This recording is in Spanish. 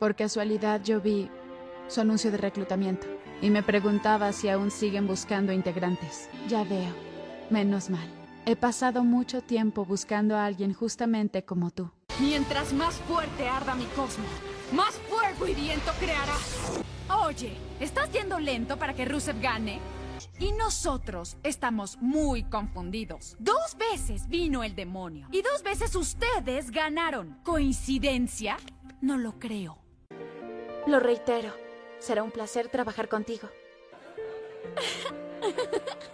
Por casualidad yo vi su anuncio de reclutamiento y me preguntaba si aún siguen buscando integrantes. Ya veo. Menos mal. He pasado mucho tiempo buscando a alguien justamente como tú. Mientras más fuerte arda mi cosmo, más fuego y viento creará. Oye, ¿estás yendo lento para que Rusev gane? Y nosotros estamos muy confundidos. Dos veces vino el demonio. Y dos veces ustedes ganaron. ¿Coincidencia? No lo creo. Lo reitero. Será un placer trabajar contigo.